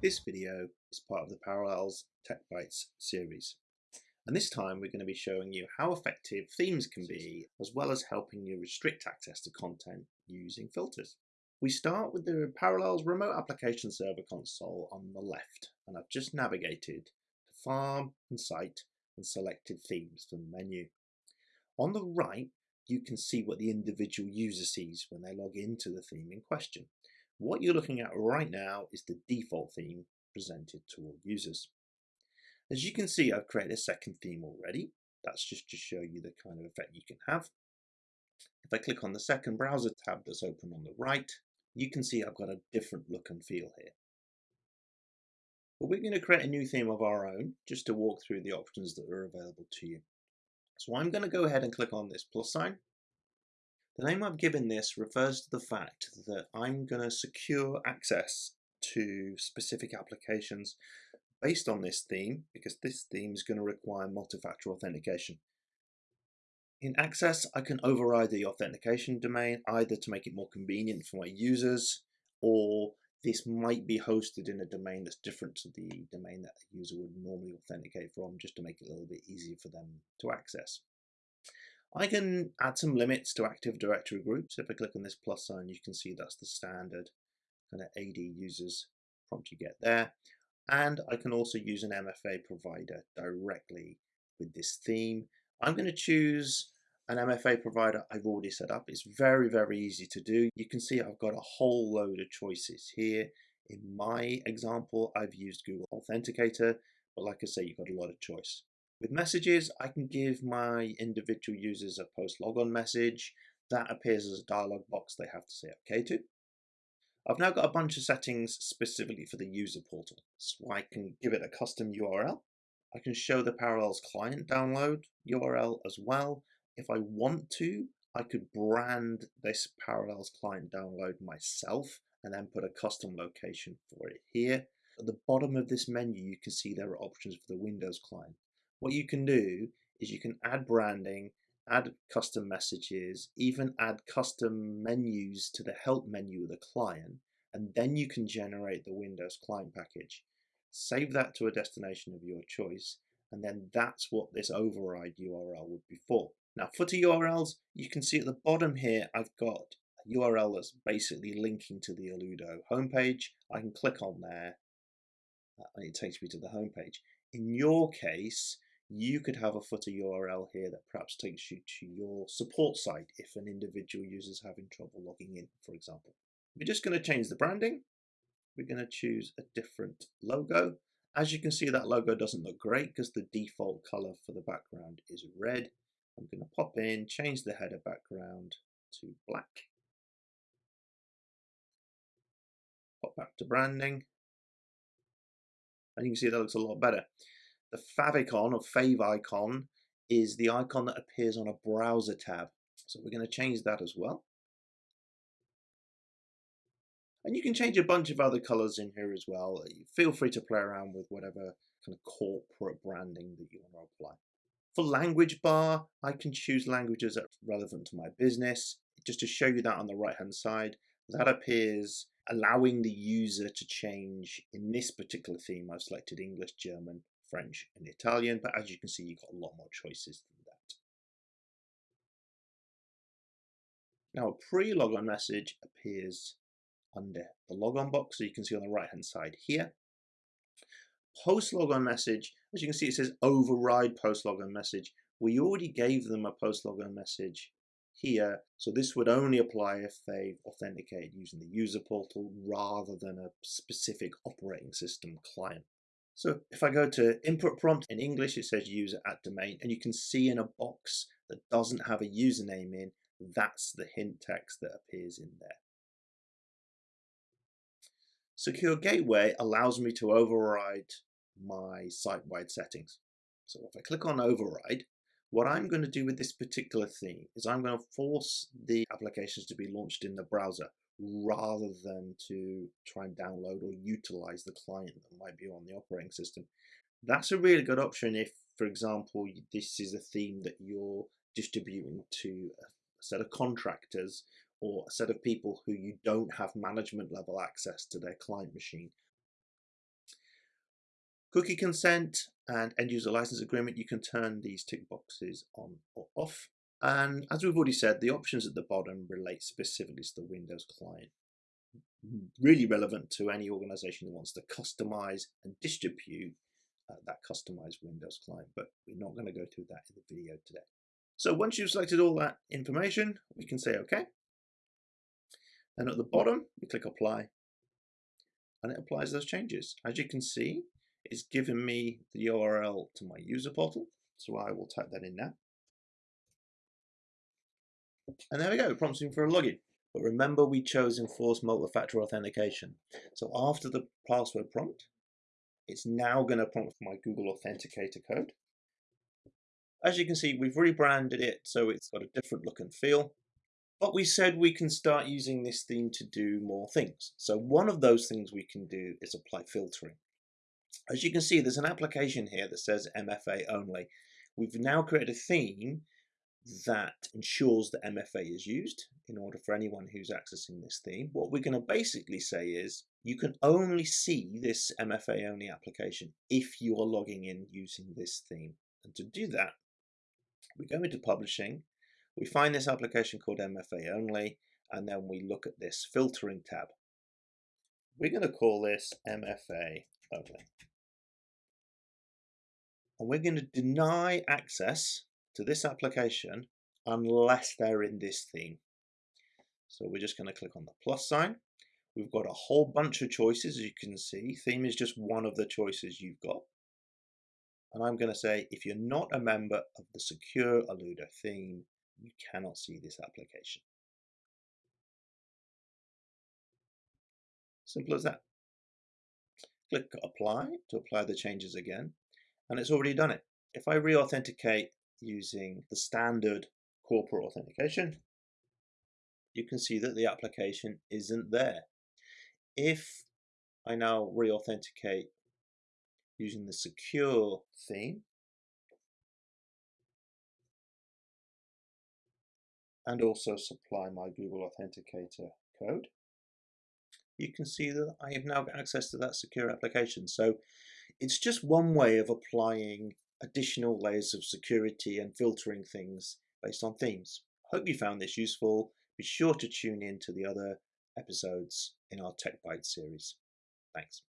This video is part of the Parallels Tech Bytes series. And this time we're going to be showing you how effective themes can be, as well as helping you restrict access to content using filters. We start with the Parallels Remote Application Server console on the left, and I've just navigated to Farm and Site and selected themes from the menu. On the right, you can see what the individual user sees when they log into the theme in question. What you're looking at right now is the default theme presented to all users. As you can see, I've created a second theme already. That's just to show you the kind of effect you can have. If I click on the second browser tab that's open on the right, you can see I've got a different look and feel here. But we're going to create a new theme of our own just to walk through the options that are available to you. So I'm going to go ahead and click on this plus sign the name I've given this refers to the fact that I'm going to secure access to specific applications based on this theme because this theme is going to require multi-factor authentication. In Access, I can override the authentication domain either to make it more convenient for my users or this might be hosted in a domain that's different to the domain that a user would normally authenticate from just to make it a little bit easier for them to access. I can add some limits to Active Directory groups. If I click on this plus sign, you can see that's the standard kind of AD users prompt you get there. And I can also use an MFA provider directly with this theme. I'm going to choose an MFA provider I've already set up. It's very, very easy to do. You can see I've got a whole load of choices here. In my example, I've used Google Authenticator, but like I say, you've got a lot of choice. With messages, I can give my individual users a post logon message. That appears as a dialog box they have to say OK to. I've now got a bunch of settings specifically for the user portal. So I can give it a custom URL. I can show the Parallels client download URL as well. If I want to, I could brand this Parallels client download myself and then put a custom location for it here. At the bottom of this menu, you can see there are options for the Windows client. What you can do is you can add branding, add custom messages, even add custom menus to the help menu of the client, and then you can generate the Windows client package. Save that to a destination of your choice, and then that's what this override URL would be for. Now, footer URLs, you can see at the bottom here, I've got a URL that's basically linking to the Alludo homepage. I can click on there, uh, and it takes me to the homepage. In your case, you could have a footer URL here that perhaps takes you to your support site if an individual user is having trouble logging in, for example. We're just going to change the branding. We're going to choose a different logo. As you can see, that logo doesn't look great because the default color for the background is red. I'm going to pop in, change the header background to black. Pop back to branding. And you can see that looks a lot better. The favicon or fave icon is the icon that appears on a browser tab. So we're going to change that as well. And you can change a bunch of other colors in here as well. Uh, feel free to play around with whatever kind of corporate branding that you want to apply. For language bar, I can choose languages that are relevant to my business. Just to show you that on the right hand side, that appears allowing the user to change in this particular theme. I've selected English, German, French and Italian, but as you can see, you've got a lot more choices than that. Now, a pre-logon message appears under the logon box, so you can see on the right-hand side here. Post-logon message, as you can see, it says override post-logon message. We already gave them a post-logon message here, so this would only apply if they've authenticated using the user portal rather than a specific operating system client. So if I go to input prompt in English, it says user at domain, and you can see in a box that doesn't have a username in, that's the hint text that appears in there. Secure Gateway allows me to override my site-wide settings. So if I click on override, what I'm going to do with this particular theme is I'm going to force the applications to be launched in the browser rather than to try and download or utilize the client that might be on the operating system. That's a really good option if, for example, this is a theme that you're distributing to a set of contractors or a set of people who you don't have management level access to their client machine. Cookie consent and end user license agreement, you can turn these tick boxes on or off. And as we've already said, the options at the bottom relate specifically to the Windows client. Really relevant to any organization that wants to customize and distribute uh, that customized Windows client, but we're not going to go through that in the video today. So once you've selected all that information, we can say OK. And at the bottom, we click Apply, and it applies those changes. As you can see, it's given me the URL to my user portal, so I will type that in now. And there we go, me for a login. But remember we chose enforce multi-factor authentication. So after the password prompt, it's now going to prompt for my Google Authenticator code. As you can see, we've rebranded it so it's got a different look and feel. But we said we can start using this theme to do more things. So one of those things we can do is apply filtering. As you can see, there's an application here that says MFA only. We've now created a theme that ensures that MFA is used in order for anyone who's accessing this theme. What we're going to basically say is you can only see this MFA only application if you are logging in using this theme. And to do that, we go into publishing, we find this application called MFA only, and then we look at this filtering tab. We're going to call this MFA only. And we're going to deny access to this application unless they're in this theme. So we're just going to click on the plus sign. We've got a whole bunch of choices as you can see. Theme is just one of the choices you've got. And I'm going to say if you're not a member of the Secure Alludo theme, you cannot see this application. Simple as that. Click apply to apply the changes again and it's already done it. If I re-authenticate using the standard corporate authentication, you can see that the application isn't there. If I now re-authenticate using the secure theme, and also supply my Google Authenticator code, you can see that I have now got access to that secure application. So it's just one way of applying additional layers of security and filtering things based on themes. Hope you found this useful. Be sure to tune in to the other episodes in our Tech Bytes series. Thanks.